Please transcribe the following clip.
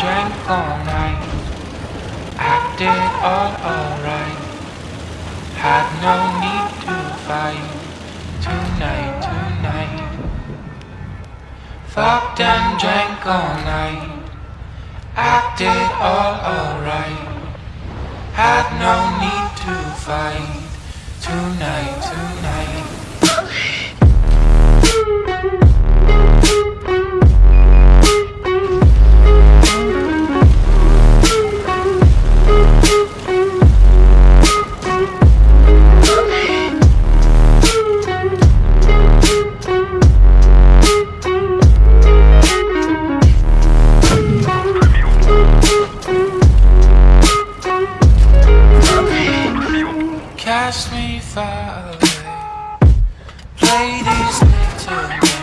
drank all night. Acted all alright. Had no need to fight tonight, tonight. Fucked and drank all night. Acted all alright. Cast me far away. These little games.